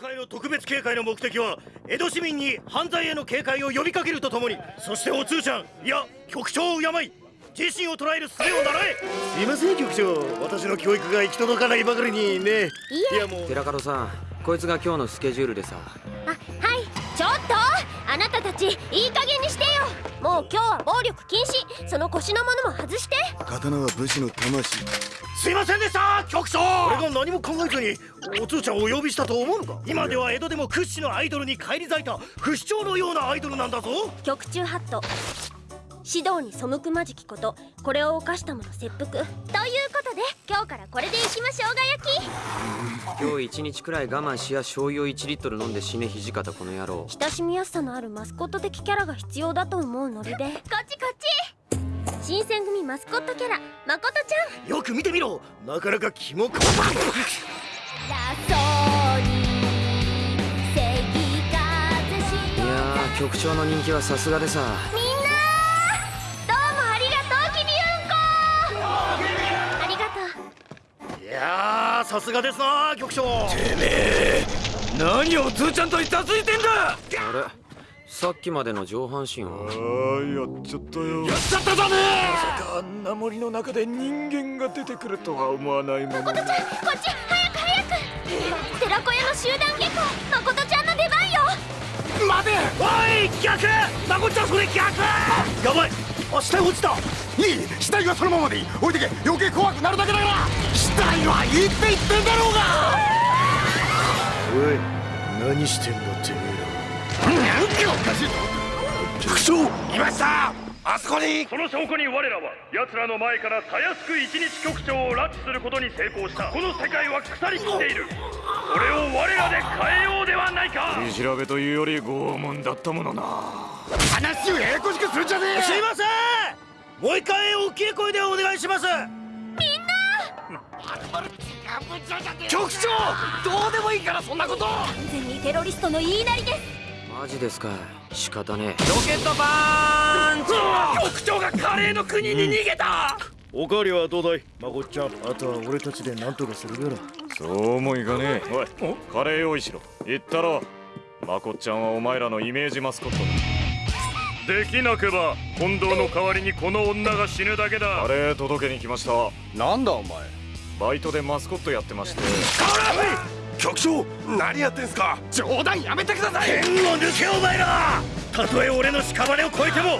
回の特別警戒の目的は江戸市民に犯罪への警戒を呼びかけるとともにそしてお通ちゃんいや局長を敬い自身を捉える術を習え。すいません局長。私の教育が行き届かないばかりにね。いやもう。寺門さんこいつが今日のスケジュールでさ。あはい。ちょっと。あなたたちいい加減にしてよ。もう今日は暴力禁止。その腰のものも外して。刀は武士の魂すいませんでした局長。俺が何も考えずにお通ちゃんをお呼びしたと思うのか？今では江戸でも屈指のアイドルに返り咲いた不死鳥のようなアイドルなんだぞ。局中ハット。指導に背くまじきことこれを犯した者切腹。ということで今日からこれでいきましょうが焼き。今日一日くらい我慢しや醤油を1リットル飲んで死ね土方この野郎。親しみやすさのあるマスコット的キャラが必要だと思うノリで。こっちこっち新選組マスコットキャラまことちゃん。よく見てみろ。なかなかキモかラソにいや局長の人気はさすがでさ。やさすがですな局長。てめえ何をつーちゃんといたついてんだ。あれ？さっきまでの上半身は？ああやっちゃったよ。やっちゃっただね！まさかあんな森の中で人間が出てくるとは思わないもの誠ちゃんこっち早く早く寺子屋の集団下校誠ちゃんの出番よ。待て！おい逆！誠ちゃんそれ逆！やばい！あ死体落ちた！いい！死体はそのままでいい。置いてけ。余計怖くなるだけだから！死体はいいって言ってんだろうが！おい何してんだて副長いましたあそこにその証拠に我らは奴らの前からたやすく一日局長を拉致することに成功した。この世界は腐りきっている。これを我らで変えようではないか。取り調べというより拷問だったものな。話をややこしくするんじゃねえすいません。もう一回大きい声でお願いします。みんな。局長どうでもいいからそんなこと。完全にテロリストの言いなりですマジですか仕方ねえ。ロケットパンチ。局長がカレーの国に逃げた、うん、おかわりはどうだい？まこっちゃん。あとは俺たちで何とかするから。そうもいかねえ。おい。カレー用意しろ。言ったろ。まこっちゃんはお前らのイメージマスコット。だできなけば近藤の代わりにこの女が死ぬだけだ。あれ届けに来ました。なんだお前。バイトでマスコットやってまして局長何やってんすか？冗談やめてください！剣を抜けお前ら！たとえ俺の屍を越えても！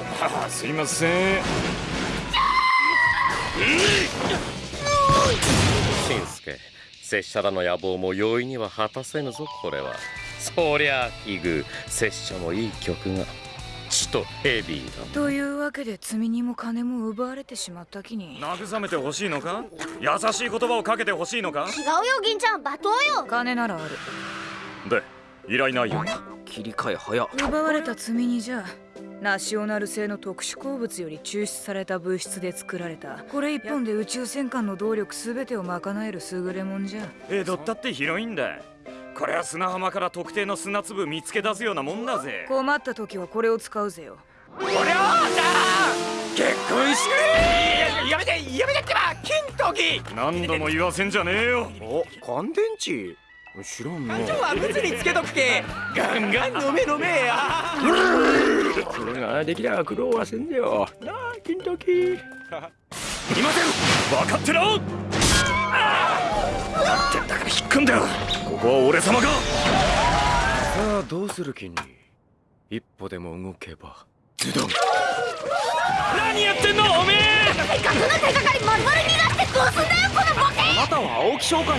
すいません。しんすけ拙者らの野望も容易には果たせぬぞこれは。そりゃあ奇遇拙者もいい曲がちとヘビーだというわけで罪にも金も奪われてしまったきに。慰めてほしいのか？優しい言葉をかけてほしいのか？違うよ銀ちゃん。罵倒よ。金ならある。で依頼内容切り替え早。奪われた罪にじゃナショナル製の特殊鉱物より抽出された物質で作られた。これ一本で宇宙戦艦の動力全てを賄える優れもんじゃ。江戸ったって広いんだこれは砂浜から特定の砂粒見つけ出すようなもんだぜ。困った時はこれを使うぜよ。おりゃじゃあ結婚してやめてやめてってば金時。何度も言わせんじゃねえよ。お乾電池？知らんな。今は物につけとくけ。ガンガン飲め飲めや。それができりゃ苦労はせんぜよ。なあ金時。いません。分かってろ。分かってんだから引っ込んだよここは俺様が。さあどうする気に一歩でも動けば。ズドン何やってんのおめえ！せっかくの手がかり丸々逃がしてどうすんだよこのボケ！あなたは青木商会の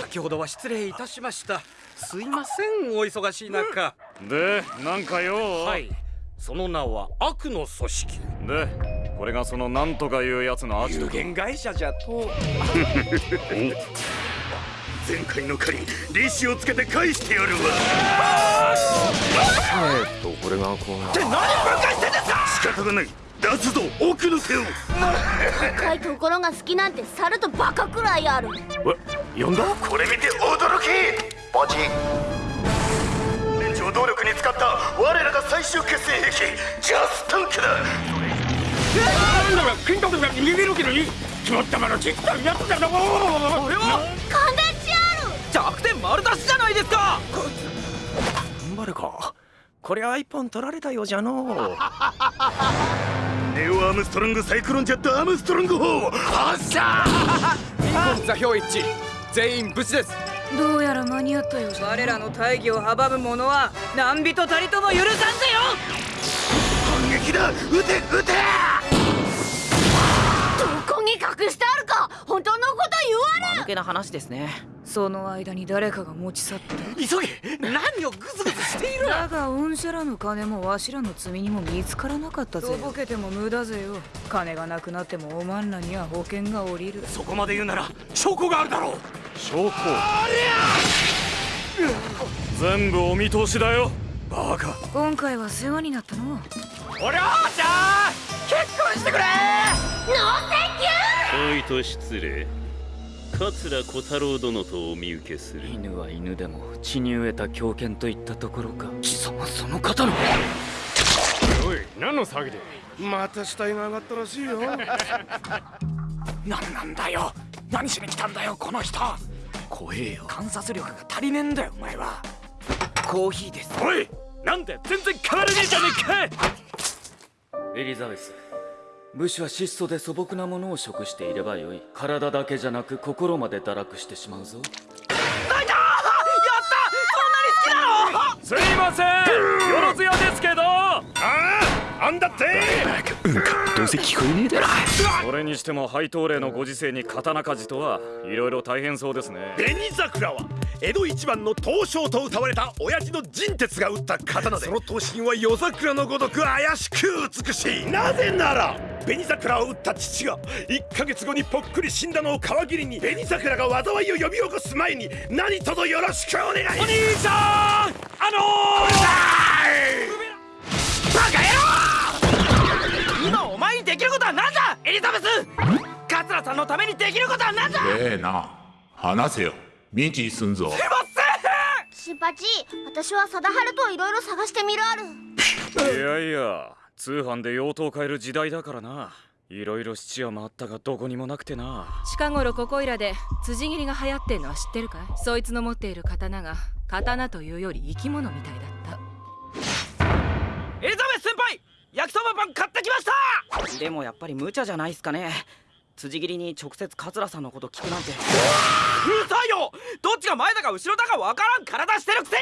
先ほどは失礼いたしました。すいませんお忙しい中、でなんかよ。はい。その名は悪の組織。でこれがそのなんとかいうやつのアジト有限会社じゃと 前回の借り利子をつけて返してやるわ。えっとこれがこうって何分解してんですか！仕方がない。出すぞ奥の手を。高いところが好きなんて猿とバカくらいある。え呼んだ？これ見て驚き！ポチ連長動力に使った我らが最終決戦兵器ジャスタンクだ。なんだろ金属が逃げるけどに決まったまのちっやつだなこれはか。こりゃ一本取られたようじゃのう。ネオアームストロングサイクロンジェットアームストロング砲発射！ビーコン座標一。致全員無事です。どうやら間に合ったようじゃ我らの大義を阻む者は何人たりとも許さんぜよ！反撃だ！撃て！撃て！どこに隠してあるか！本当のこと言われ抜けな話ですね。その間に誰かが持ち去った。急げ！何をグズグズしているだが御社らの金もわしらの罪にも見つからなかったぜ。とぼけても無駄ぜよ。金がなくなってもおまんらには保険が下りる。そこまで言うなら証拠があるだろう。証拠。全部お見通しだよ。バカ。今回は世話になったの。おりょうちゃん！結婚してくれ！おいと失礼桂小太郎殿とお見受けする。犬は犬でも血に飢えた狂犬といったところか。貴様その方の。おい何の騒ぎ。でまた死体が上がったらしいよ。何なんだよ。何しに来たんだよこの人。怖えよ。観察力が足りねえんだよお前は。コーヒーです。おいなんで全然変わらねえじゃねえか。エリザベス武士は質素で素朴なものを食していればよい。体だけじゃなく心まで堕落してしまうぞ。すいません！よろずやああんだって？うんかどうせ聞こえねえだろ。それにしても配当例のご時世に刀鍛冶とはいろいろ大変そうですね。紅桜は江戸一番の刀匠と歌われた親父の陣鉄が打った刀でその刀身は夜桜のごとく怪しく美しい。なぜなら紅桜を打った父が1ヶ月後にぽっくり死んだのを皮切りに紅桜が災いを呼び起こす前に何卒よろしくお願いお兄兄さんあのー、エリザベス！桂さんのためにできることは何だ！ええな。話せよ。ミチすんぞ。シンパチ私は貞治といろいろ探してみるある。いやいや通販で用途を変える時代だからな。いろいろ質屋回ったがどこにもなくてな。近頃ここいらで辻斬りが流行ってんのは知ってるかい？そいつの持っている刀が刀というより生き物みたいだった。エリザベス先輩焼きそばパン買ってきました！でもやっぱり無茶じゃないっすかね。辻斬りに直接桂さんのこと聞くなんて。うるさいよ！どっちが前だか後ろだかわからん体してるくせ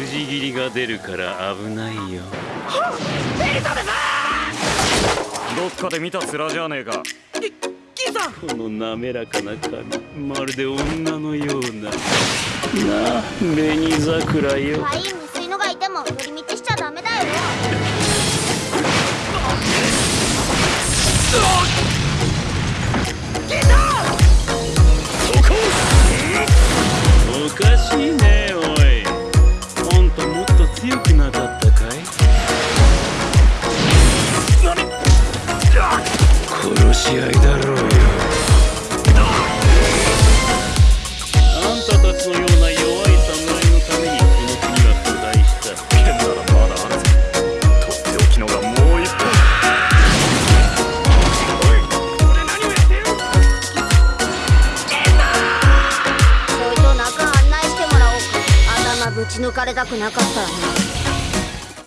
に！筋切りが出るから危ないよ。どっかで見た面じゃねえか。キさん！この滑らかな髪まるで女のような。なあ紅桜よ。可愛のがいても寄り道おたくなかったらね。